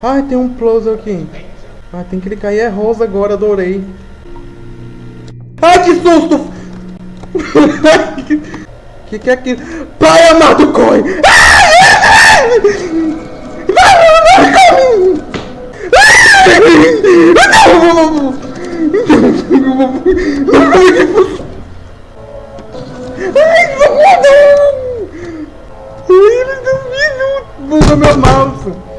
Ai, tem um plus aqui. Ah, tem que clicar. E é rosa agora, adorei. Ai, que susto! que que é aquilo? Pai amado, corre! Buga meu mouse!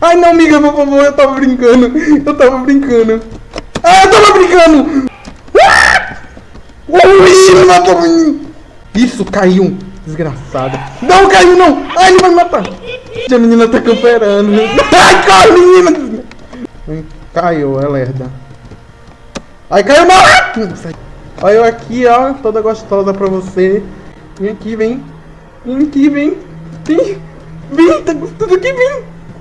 Ai não, amiga, por favor, eu tava brincando. Eu tava brincando. Ah, eu tava brincando! Ah! Matou Isso, caiu. Desgraçado. Não, caiu não! Ai, ele vai me matar! A menina tá camperando. Ai, corre, menina! Caiu, é lerda. Ai, caiu não! Olha eu aqui, ó, toda gostosa pra você. Vem aqui, vem. Vem aqui, vem. Vem. Vem, tá gostoso aqui. Vem.